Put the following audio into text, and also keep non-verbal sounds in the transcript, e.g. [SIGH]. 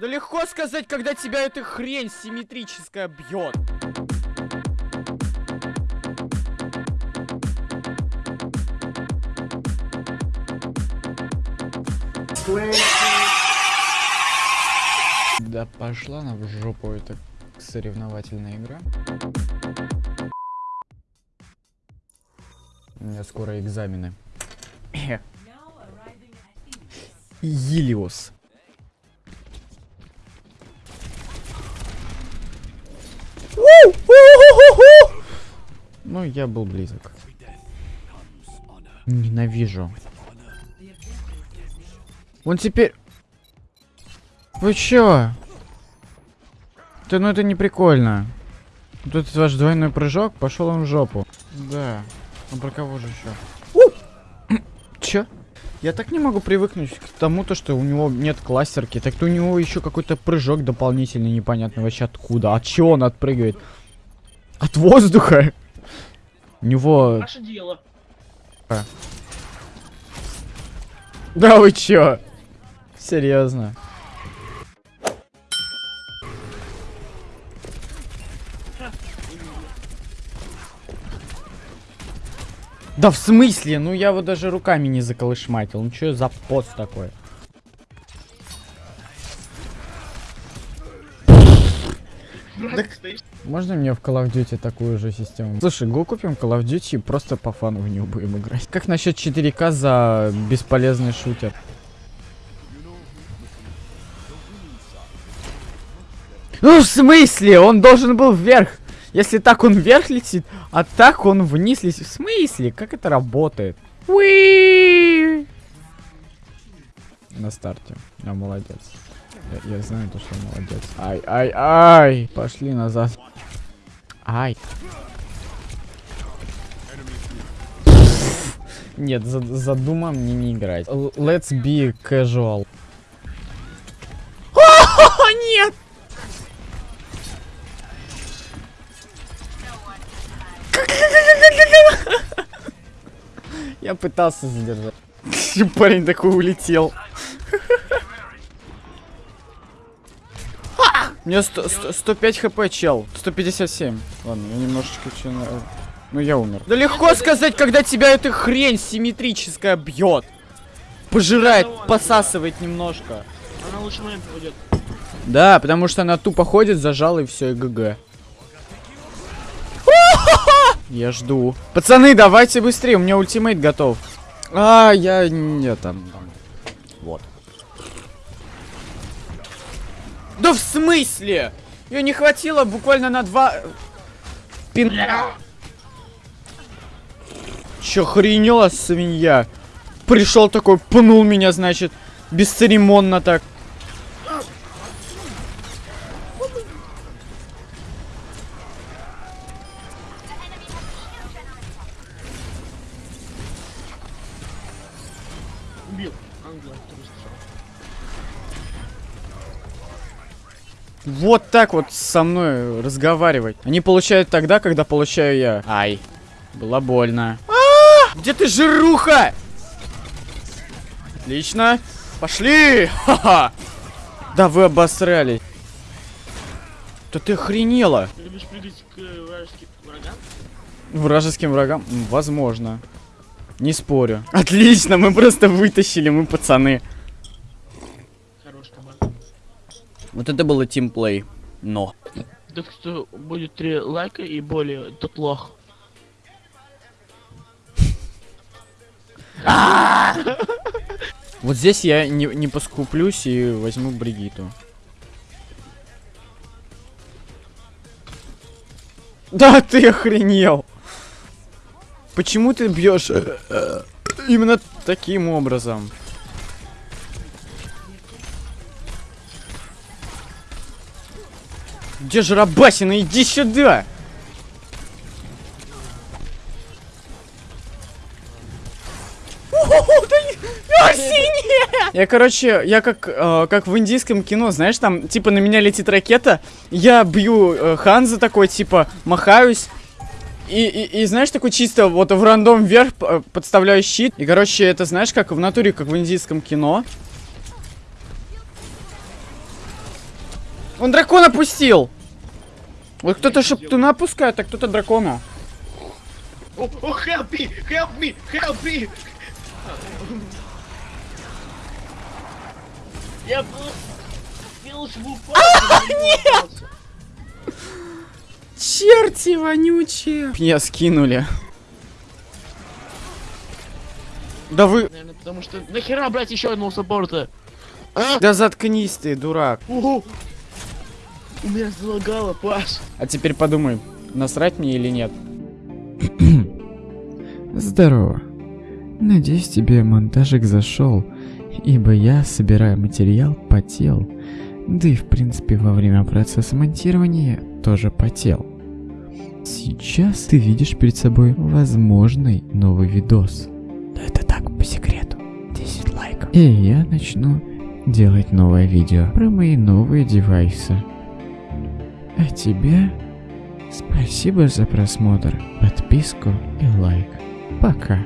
Да легко сказать, когда тебя эта хрень симметрическая бьет. Да пошла на в жопу эта соревновательная игра. У меня скоро экзамены. [LAUGHS] Елиос. Ну, я был близок. Ненавижу. Он теперь... Вы чё? Да ну это не прикольно. Этот ваш двойной прыжок, пошел он в жопу. Да. Ну про кого же еще? Чё? Я так не могу привыкнуть к тому, то, что у него нет кластерки. Так то у него еще какой-то прыжок дополнительный, непонятно вообще откуда. От чего он отпрыгивает? От воздуха? У него... Наше дело. Да вы чё? Серьезно. Да в смысле? Ну я вот даже руками не заколышматил. Ну что за пост такой? Так, можно мне в Call of Duty такую же систему? Слушай, го купим Call of Duty и просто по фану в нее будем играть. Как насчет 4К за бесполезный шутер? Ну в смысле? Он должен был вверх. Если так он вверх летит, а так он вниз летит. В смысле? Как это работает? На старте. Я молодец. Я, я знаю то, что молодец. Ай, ай, ай! Пошли назад. Ай. Нет, за, за Дума мне не играть. Let's be casual. О, [LAUGHS] нет! Я пытался задержать. Парень такой улетел. У меня 100, 100, 105 хп, чел. 157. Ладно, я немножечко че. Ну, я умер. Да легко сказать, когда тебя эта хрень симметрическая бьет. Пожирает, посасывает немножко. Она лучше момент пойдет. Да, потому что она тупо ходит, зажала и все, и ГГ. Я жду. Пацаны, давайте быстрее, у меня ультимейт готов. А, я не там. Вот. Да в смысле? Ее не хватило буквально на два... Пин... Чё, хренела свинья? Пришел такой, пнул меня, значит, бесцеремонно так. Стрел. Вот так вот со мной разговаривать. Они получают тогда, когда получаю я. Ай. Было больно. А! Где ты, жируха? Отлично. Пошли! Ха-ха! Да вы обосрались. Да ты охренела. Ты любишь прыгать к вражеским врагам? Вражеским врагам? Возможно. Не спорю. [LAUGHS] Отлично, мы просто вытащили, мы пацаны. Вот это было тимплей. Но. Так что будет три лайка и более, тот лох. [LAUGHS] Вот здесь я не, не поскуплюсь и возьму Бригиту. Да ты охренел! Почему ты бьешь э, именно таким образом? Где же Рабасина? Иди сюда! Я, короче, я как, э, как в индийском кино, знаешь, там, типа, на меня летит ракета, я бью э, Ханза такой, типа, махаюсь, и, и, и знаешь, такой чисто вот в рандом вверх п- подставляю щит. И, короче, это знаешь, как в натуре, как в индийском кино. Он дракона пустил! Вот кто-то шептуна пускает, а кто-то дракона. О, о, help me, help me, help me! Я просто спелся в упасть. Черти вонючие! Меня скинули. Да вы... Наверное, потому что нахера брать еще одного саппорта? А? Да заткнись ты, дурак. Ого! У меня залагало, Паш. А теперь подумай, насрать мне или нет. [CLEARS THROAT] Здорово. Надеюсь, тебе монтажик зашел, ибо я, собирая материал, потел. Да и в принципе во время процесса монтирования тоже потел. Сейчас ты видишь перед собой возможный новый видос. Но это так, по секрету. 10 лайков. И я начну делать новое видео про мои новые девайсы. А тебе спасибо за просмотр, подписку и лайк. Пока.